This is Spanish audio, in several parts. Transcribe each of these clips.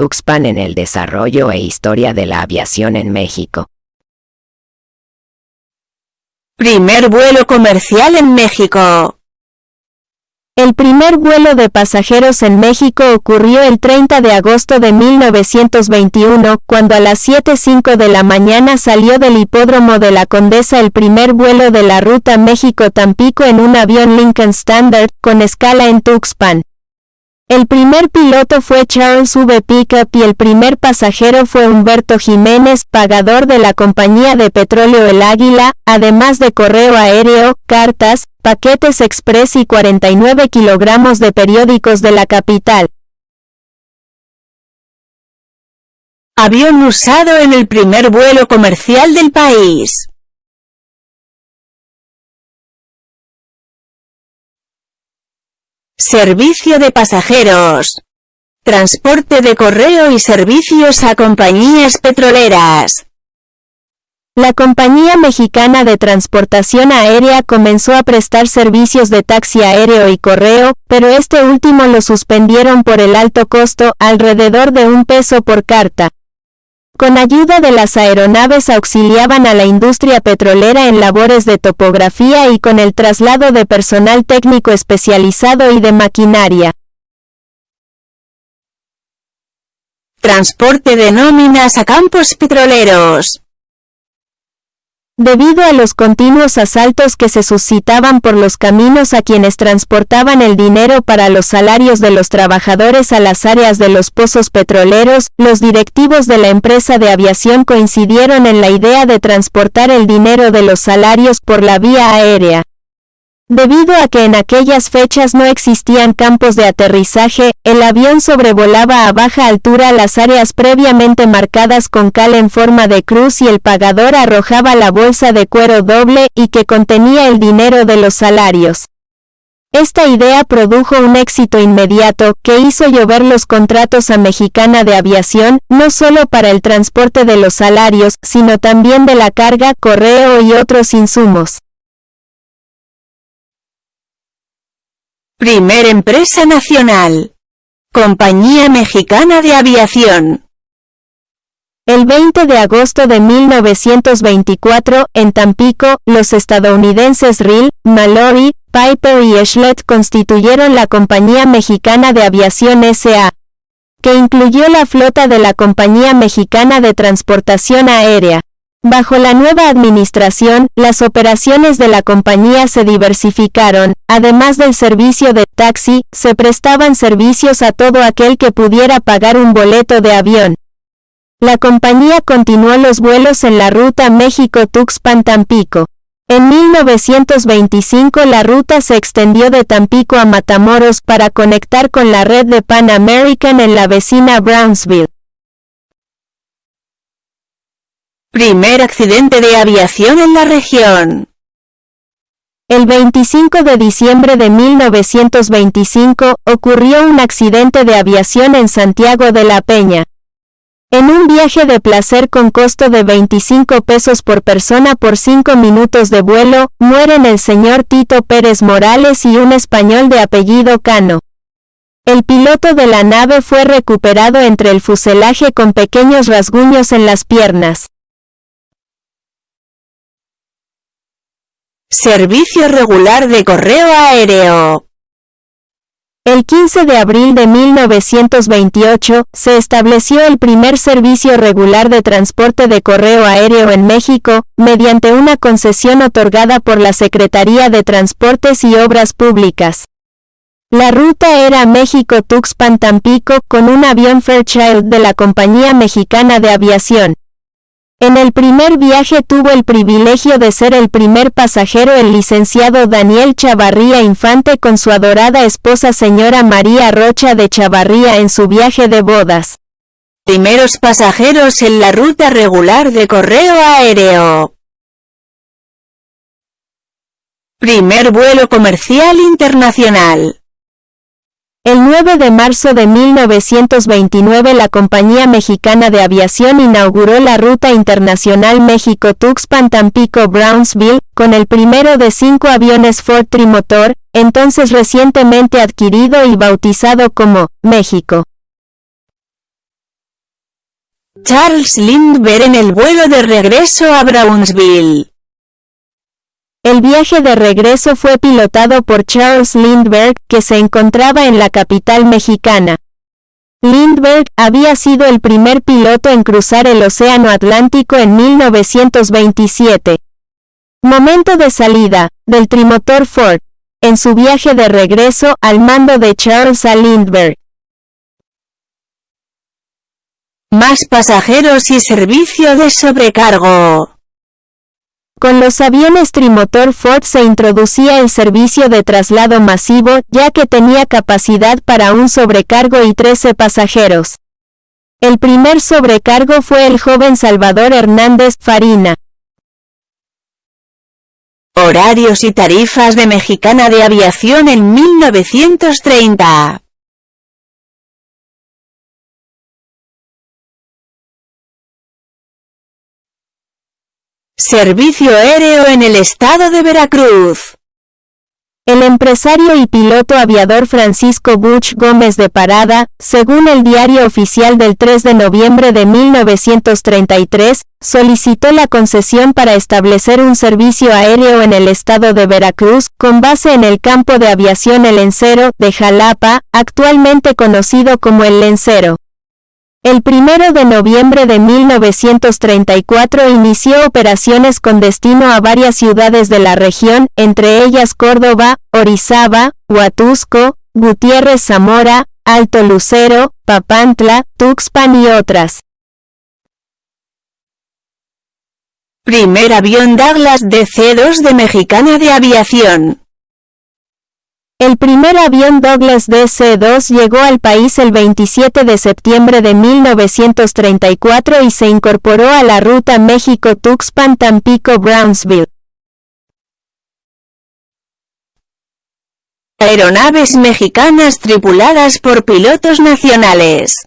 Tuxpan en el desarrollo e historia de la aviación en México. Primer vuelo comercial en México. El primer vuelo de pasajeros en México ocurrió el 30 de agosto de 1921, cuando a las 7.05 de la mañana salió del hipódromo de la Condesa el primer vuelo de la ruta México-Tampico en un avión Lincoln Standard, con escala en Tuxpan. El primer piloto fue Charles V. Pickup y el primer pasajero fue Humberto Jiménez, pagador de la compañía de petróleo El Águila, además de correo aéreo, cartas, paquetes express y 49 kilogramos de periódicos de la capital. Avión usado en el primer vuelo comercial del país. Servicio de pasajeros. Transporte de correo y servicios a compañías petroleras. La Compañía Mexicana de Transportación Aérea comenzó a prestar servicios de taxi aéreo y correo, pero este último lo suspendieron por el alto costo, alrededor de un peso por carta. Con ayuda de las aeronaves auxiliaban a la industria petrolera en labores de topografía y con el traslado de personal técnico especializado y de maquinaria. Transporte de nóminas a campos petroleros. Debido a los continuos asaltos que se suscitaban por los caminos a quienes transportaban el dinero para los salarios de los trabajadores a las áreas de los pozos petroleros, los directivos de la empresa de aviación coincidieron en la idea de transportar el dinero de los salarios por la vía aérea. Debido a que en aquellas fechas no existían campos de aterrizaje, el avión sobrevolaba a baja altura las áreas previamente marcadas con cal en forma de cruz y el pagador arrojaba la bolsa de cuero doble y que contenía el dinero de los salarios. Esta idea produjo un éxito inmediato que hizo llover los contratos a Mexicana de Aviación, no solo para el transporte de los salarios, sino también de la carga, correo y otros insumos. Primer empresa nacional. Compañía Mexicana de Aviación. El 20 de agosto de 1924, en Tampico, los estadounidenses Rill, Mallory, Piper y Eschlet constituyeron la Compañía Mexicana de Aviación S.A., que incluyó la flota de la Compañía Mexicana de Transportación Aérea. Bajo la nueva administración, las operaciones de la compañía se diversificaron, además del servicio de taxi, se prestaban servicios a todo aquel que pudiera pagar un boleto de avión. La compañía continuó los vuelos en la ruta México-Tuxpan-Tampico. En 1925 la ruta se extendió de Tampico a Matamoros para conectar con la red de Pan American en la vecina Brownsville. Primer accidente de aviación en la región. El 25 de diciembre de 1925, ocurrió un accidente de aviación en Santiago de la Peña. En un viaje de placer con costo de 25 pesos por persona por 5 minutos de vuelo, mueren el señor Tito Pérez Morales y un español de apellido Cano. El piloto de la nave fue recuperado entre el fuselaje con pequeños rasguños en las piernas. Servicio regular de correo aéreo. El 15 de abril de 1928, se estableció el primer servicio regular de transporte de correo aéreo en México, mediante una concesión otorgada por la Secretaría de Transportes y Obras Públicas. La ruta era México-Tuxpan-Tampico con un avión Fairchild de la Compañía Mexicana de Aviación. En el primer viaje tuvo el privilegio de ser el primer pasajero el licenciado Daniel Chavarría Infante con su adorada esposa señora María Rocha de Chavarría en su viaje de bodas. Primeros pasajeros en la ruta regular de correo aéreo. Primer vuelo comercial internacional. El 9 de marzo de 1929 la Compañía Mexicana de Aviación inauguró la ruta internacional México-Tuxpan-Tampico-Brownsville, con el primero de cinco aviones Ford Trimotor, entonces recientemente adquirido y bautizado como México. Charles Lindbergh en el vuelo de regreso a Brownsville. El viaje de regreso fue pilotado por Charles Lindbergh, que se encontraba en la capital mexicana. Lindbergh había sido el primer piloto en cruzar el Océano Atlántico en 1927. Momento de salida, del trimotor Ford, en su viaje de regreso al mando de Charles A. Lindbergh. Más pasajeros y servicio de sobrecargo. Con los aviones trimotor Ford se introducía el servicio de traslado masivo, ya que tenía capacidad para un sobrecargo y 13 pasajeros. El primer sobrecargo fue el joven Salvador Hernández Farina. Horarios y tarifas de Mexicana de Aviación en 1930. Servicio aéreo en el estado de Veracruz. El empresario y piloto aviador Francisco Buch Gómez de Parada, según el diario oficial del 3 de noviembre de 1933, solicitó la concesión para establecer un servicio aéreo en el estado de Veracruz, con base en el campo de aviación El Lencero, de Jalapa, actualmente conocido como El Lencero. El 1 de noviembre de 1934 inició operaciones con destino a varias ciudades de la región, entre ellas Córdoba, Orizaba, Huatusco, Gutiérrez Zamora, Alto Lucero, Papantla, Tuxpan y otras. Primer avión Douglas DC-2 de Mexicana de Aviación. El primer avión Douglas DC-2 llegó al país el 27 de septiembre de 1934 y se incorporó a la ruta México-Tuxpan-Tampico-Brownsville. Aeronaves mexicanas tripuladas por pilotos nacionales.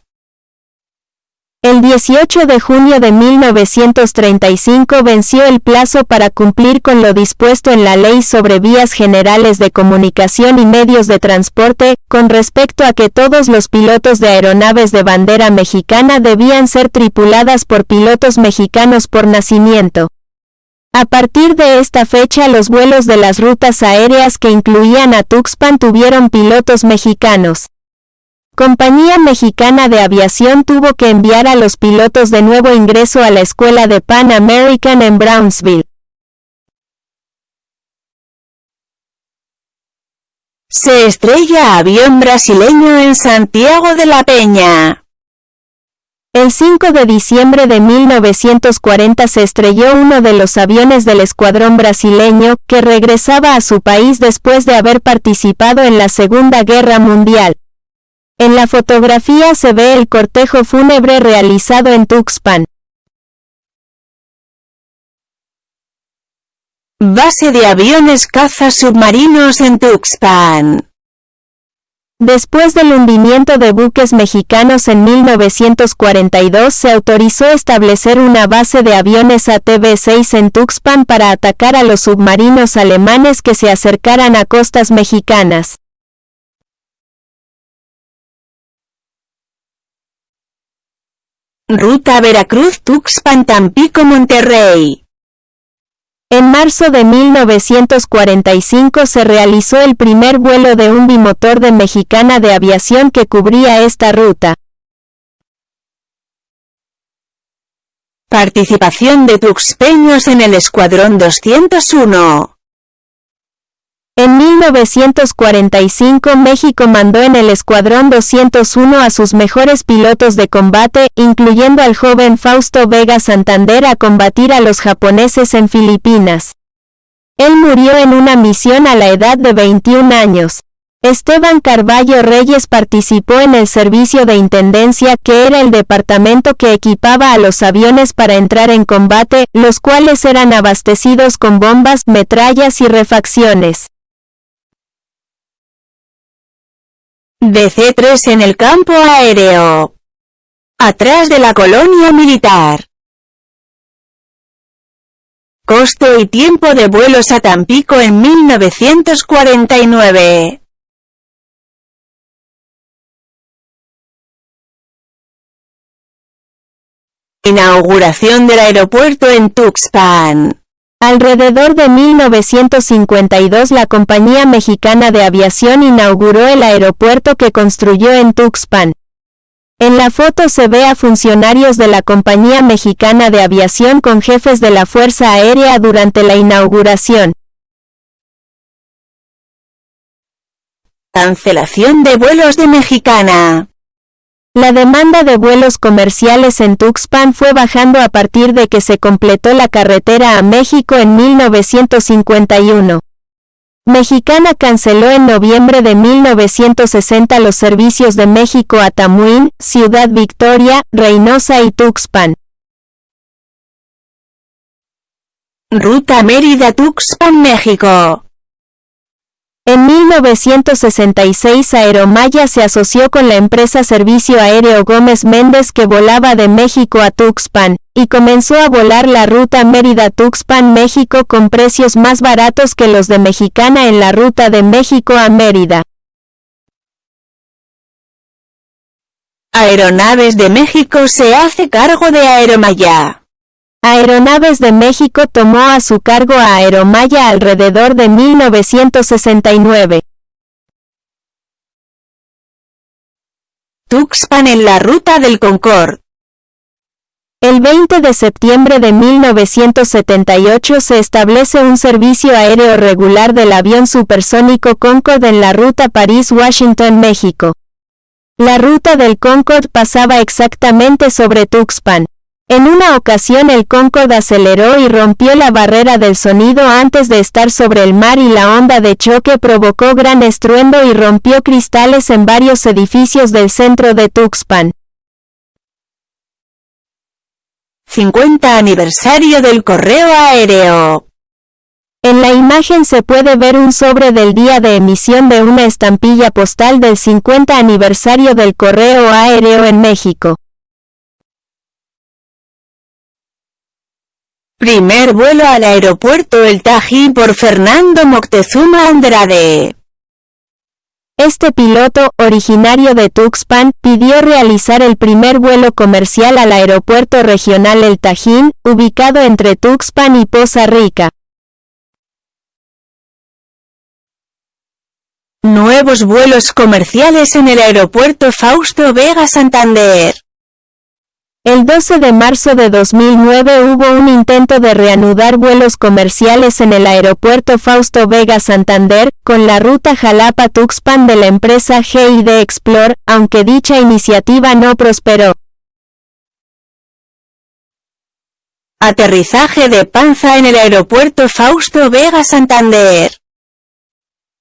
El 18 de junio de 1935 venció el plazo para cumplir con lo dispuesto en la Ley sobre Vías Generales de Comunicación y Medios de Transporte, con respecto a que todos los pilotos de aeronaves de bandera mexicana debían ser tripuladas por pilotos mexicanos por nacimiento. A partir de esta fecha los vuelos de las rutas aéreas que incluían a Tuxpan tuvieron pilotos mexicanos. Compañía Mexicana de Aviación tuvo que enviar a los pilotos de nuevo ingreso a la escuela de Pan American en Brownsville. Se estrella avión brasileño en Santiago de la Peña. El 5 de diciembre de 1940 se estrelló uno de los aviones del escuadrón brasileño, que regresaba a su país después de haber participado en la Segunda Guerra Mundial. En la fotografía se ve el cortejo fúnebre realizado en Tuxpan. Base de aviones caza submarinos en Tuxpan. Después del hundimiento de buques mexicanos en 1942 se autorizó establecer una base de aviones ATV-6 en Tuxpan para atacar a los submarinos alemanes que se acercaran a costas mexicanas. Ruta Veracruz-Tuxpan-Tampico-Monterrey. En marzo de 1945 se realizó el primer vuelo de un bimotor de Mexicana de Aviación que cubría esta ruta. Participación de tuxpeños en el Escuadrón 201. En 1945 México mandó en el Escuadrón 201 a sus mejores pilotos de combate, incluyendo al joven Fausto Vega Santander a combatir a los japoneses en Filipinas. Él murió en una misión a la edad de 21 años. Esteban Carballo Reyes participó en el servicio de intendencia, que era el departamento que equipaba a los aviones para entrar en combate, los cuales eran abastecidos con bombas, metrallas y refacciones. DC-3 en el campo aéreo. Atrás de la colonia militar. Coste y tiempo de vuelos a Tampico en 1949. Inauguración del aeropuerto en Tuxpan. Alrededor de 1952 la Compañía Mexicana de Aviación inauguró el aeropuerto que construyó en Tuxpan. En la foto se ve a funcionarios de la Compañía Mexicana de Aviación con jefes de la Fuerza Aérea durante la inauguración. Cancelación de vuelos de Mexicana. La demanda de vuelos comerciales en Tuxpan fue bajando a partir de que se completó la carretera a México en 1951. Mexicana canceló en noviembre de 1960 los servicios de México a Tamuín, Ciudad Victoria, Reynosa y Tuxpan. Ruta Mérida-Tuxpan, México. En 1966 Aeromaya se asoció con la empresa Servicio Aéreo Gómez Méndez que volaba de México a Tuxpan, y comenzó a volar la ruta Mérida-Tuxpan México con precios más baratos que los de Mexicana en la ruta de México a Mérida. Aeronaves de México se hace cargo de Aeromaya. Aeronaves de México tomó a su cargo a Aeromaya alrededor de 1969. Tuxpan en la ruta del Concorde. El 20 de septiembre de 1978 se establece un servicio aéreo regular del avión supersónico Concorde en la ruta París-Washington, México. La ruta del Concorde pasaba exactamente sobre Tuxpan. En una ocasión el Concorde aceleró y rompió la barrera del sonido antes de estar sobre el mar y la onda de choque provocó gran estruendo y rompió cristales en varios edificios del centro de Tuxpan. 50 aniversario del correo aéreo. En la imagen se puede ver un sobre del día de emisión de una estampilla postal del 50 aniversario del correo aéreo en México. Primer vuelo al aeropuerto El Tajín por Fernando Moctezuma Andrade. Este piloto, originario de Tuxpan, pidió realizar el primer vuelo comercial al aeropuerto regional El Tajín, ubicado entre Tuxpan y Poza Rica. Nuevos vuelos comerciales en el aeropuerto Fausto Vega Santander. El 12 de marzo de 2009 hubo un intento de reanudar vuelos comerciales en el aeropuerto Fausto Vega Santander, con la ruta Jalapa-Tuxpan de la empresa GID Explore, aunque dicha iniciativa no prosperó. Aterrizaje de panza en el aeropuerto Fausto Vega Santander.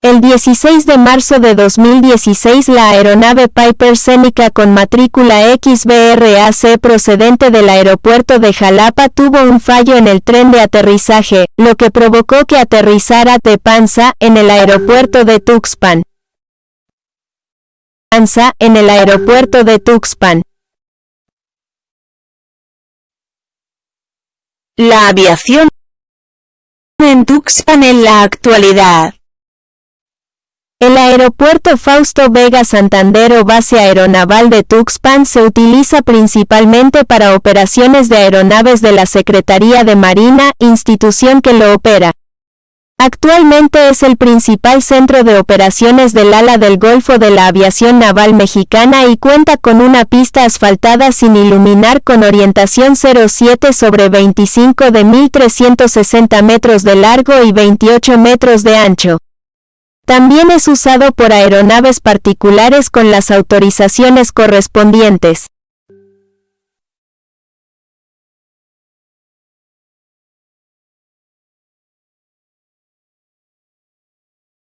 El 16 de marzo de 2016 la aeronave Piper Seneca con matrícula XBRAC procedente del aeropuerto de Jalapa tuvo un fallo en el tren de aterrizaje, lo que provocó que aterrizara de panza en el aeropuerto de Tuxpan. Panza en el aeropuerto de Tuxpan. La aviación en Tuxpan en la actualidad. El aeropuerto Fausto Vega Santander o base aeronaval de Tuxpan se utiliza principalmente para operaciones de aeronaves de la Secretaría de Marina, institución que lo opera. Actualmente es el principal centro de operaciones del ala del Golfo de la Aviación Naval Mexicana y cuenta con una pista asfaltada sin iluminar con orientación 07 sobre 25 de 1.360 metros de largo y 28 metros de ancho. También es usado por aeronaves particulares con las autorizaciones correspondientes.